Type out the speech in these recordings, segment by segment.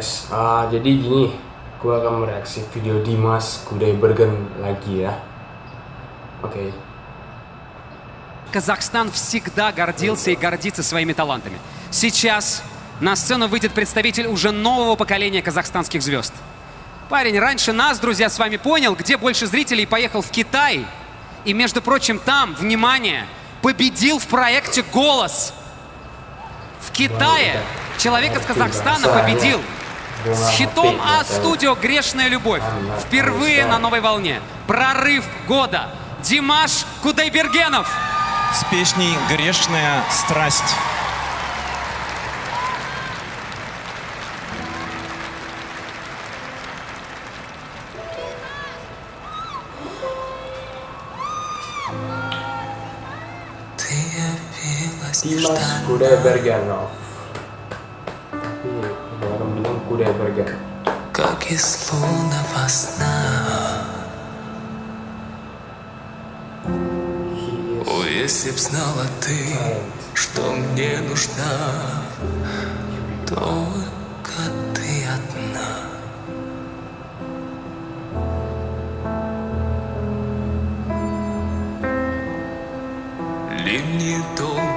guys, Ah, jadi gini, gue akan mereaksi video Dimas Kudaibergen lagi ya. Oke. Казахстан всегда гордился и гордится своими талантами. Сейчас на сцену выйдет представитель уже нового поколения казахстанских звезд. Парень раньше нас, друзья, с вами понял, где больше зрителей, поехал в Китай. И, между прочим, там, внимание, победил в проекте «Голос». В Китае человек из Казахстана победил с хитом от студио «Грешная любовь». Впервые на новой волне. Прорыв года. Димаш Кудайбергенов. с песней «Грешная страсть». Ты явилась Dimas нежданно, Kudaibergenov. Tapi orang bilang Kudaibergen. как из лунного сна. О, если б знала ты, что мне нужна, только ты одна. Ливни долгие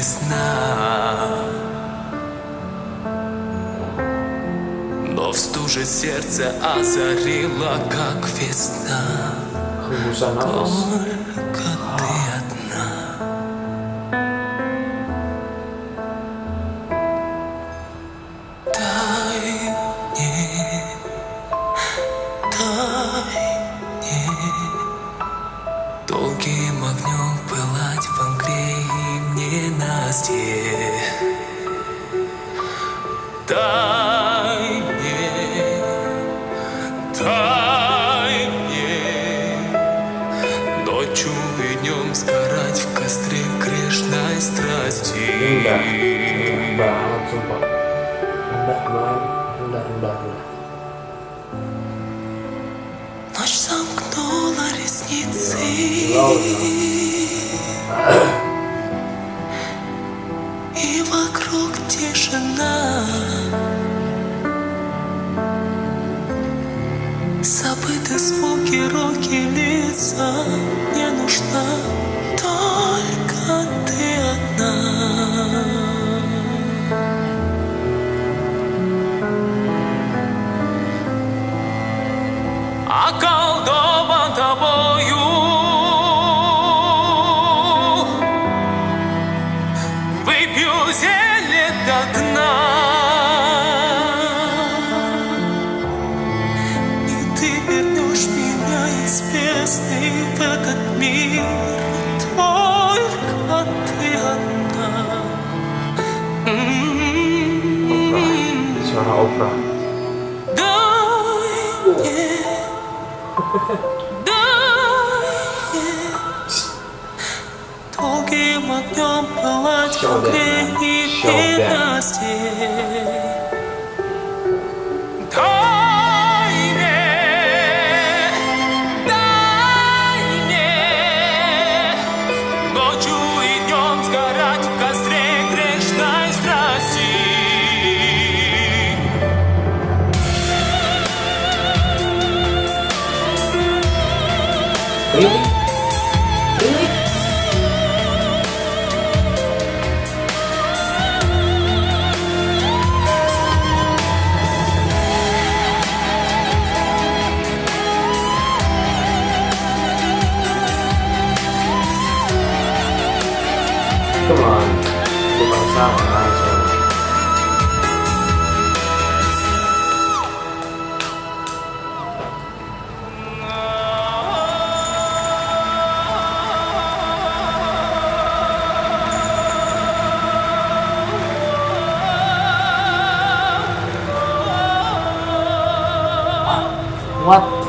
ночи без сна. Но в стуже сердце озарила, как весна. Только Indah, indah banget sumpah. Indah banget, indah, indah, indah. Ночь замкнула ресницы И вокруг тишина. Забыты звуки, руки, лица. Не нужна только ты вернешь меня из бездны в этот мир. on Oprah. Don't yeah. Don't you vào ngoài rồi What?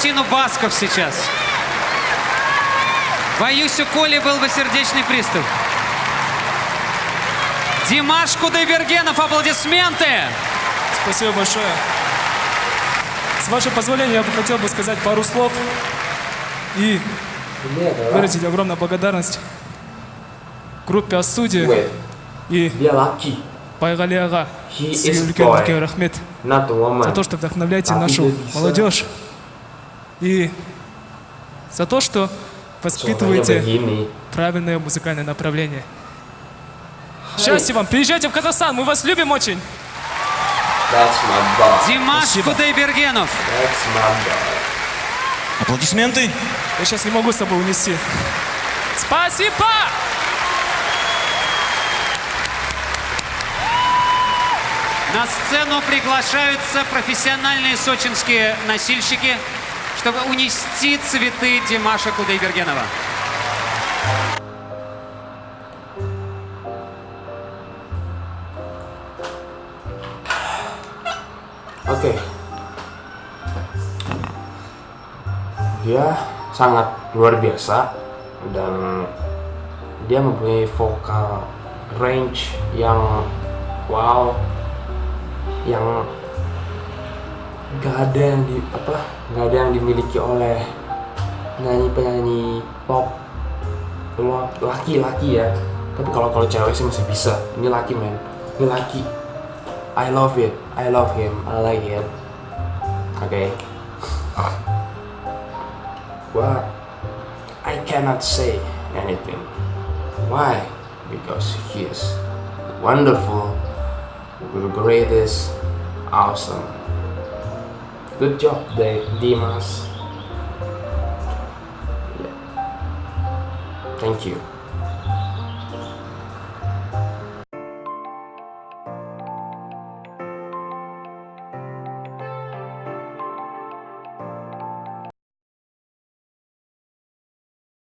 Картину Басков сейчас. Боюсь, у Коли был бы сердечный приступ. Димаш Кудайбергенов, аплодисменты! Спасибо большое. С вашего позволения, я бы хотел бы сказать пару слов и выразить огромную благодарность группе wait, и dia laki, Байгали Ага. He Сізге is үлкен boy. үлкен рахмет за то, что вдохновляете нашу молодежь и за то, что воспитываете правильное музыкальное направление. Счастья вам! Приезжайте в Казахстан, мы вас любим очень! That's my boy. Димаш. Кудайбергенов. That's my boy. Аплодисменты. Я сейчас не могу с собой унести. Спасибо! На сцену приглашаются профессиональные сочинские носильщики, чтобы унести цветы Димаша Кудайбергенова. Oke. Dia sangat luar biasa dan dia mempunyai vokal range yang wow yang gak ada yang di apa gak ada yang dimiliki oleh penyanyi penyanyi pop laki-laki ya tapi kalau kalau cewek sih masih bisa ini laki men ini laki I love it. I love him. I like it. Okay. But I cannot say anything. Why? Because he is wonderful, the greatest, awesome. Good job, Dave Dimas. Thank you.